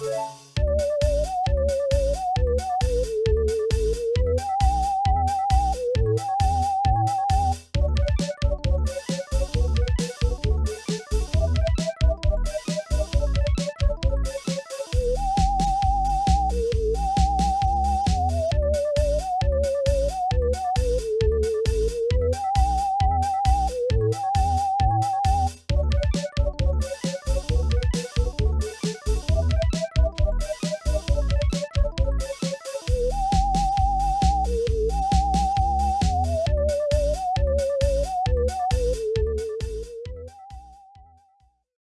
Música